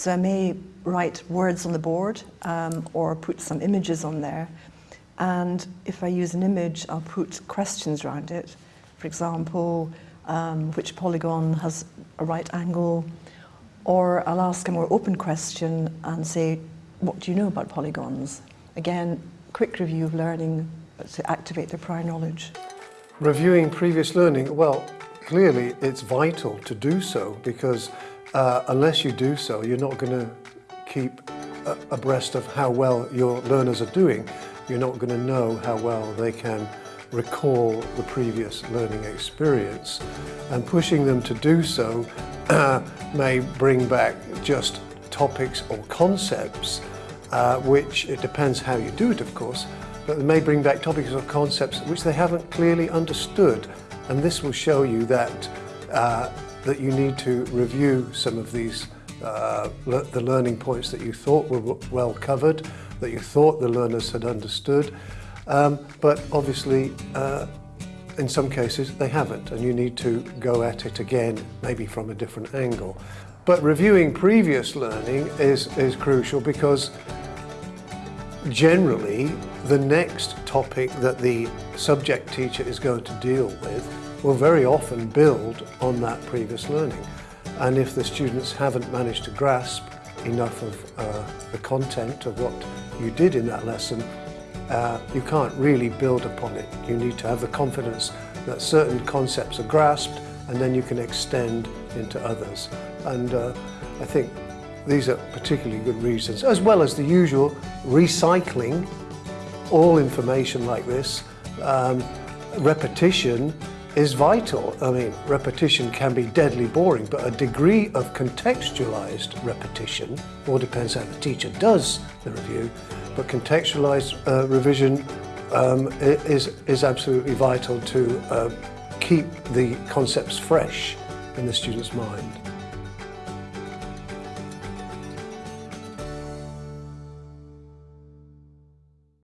So I may write words on the board um, or put some images on there. And if I use an image, I'll put questions around it. For example, um, which polygon has a right angle? Or I'll ask a more open question and say, what do you know about polygons? Again, quick review of learning to activate their prior knowledge. Reviewing previous learning, well, clearly it's vital to do so because uh, unless you do so, you're not going to keep abreast of how well your learners are doing. You're not going to know how well they can recall the previous learning experience. And pushing them to do so uh, may bring back just topics or concepts, uh, which it depends how you do it, of course, but they may bring back topics or concepts which they haven't clearly understood. And this will show you that, uh, that you need to review some of these, uh, le the learning points that you thought were well covered, that you thought the learners had understood, um, but obviously uh, in some cases they haven't and you need to go at it again, maybe from a different angle. But reviewing previous learning is, is crucial because generally the next topic that the subject teacher is going to deal with will very often build on that previous learning. And if the students haven't managed to grasp enough of uh, the content of what you did in that lesson, uh, you can't really build upon it. You need to have the confidence that certain concepts are grasped and then you can extend into others. And uh, I think these are particularly good reasons, as well as the usual recycling all information like this. Um, repetition is vital. I mean, repetition can be deadly boring, but a degree of contextualized repetition, all depends how the teacher does the review, but contextualized uh, revision um, is, is absolutely vital to uh, keep the concepts fresh in the student's mind.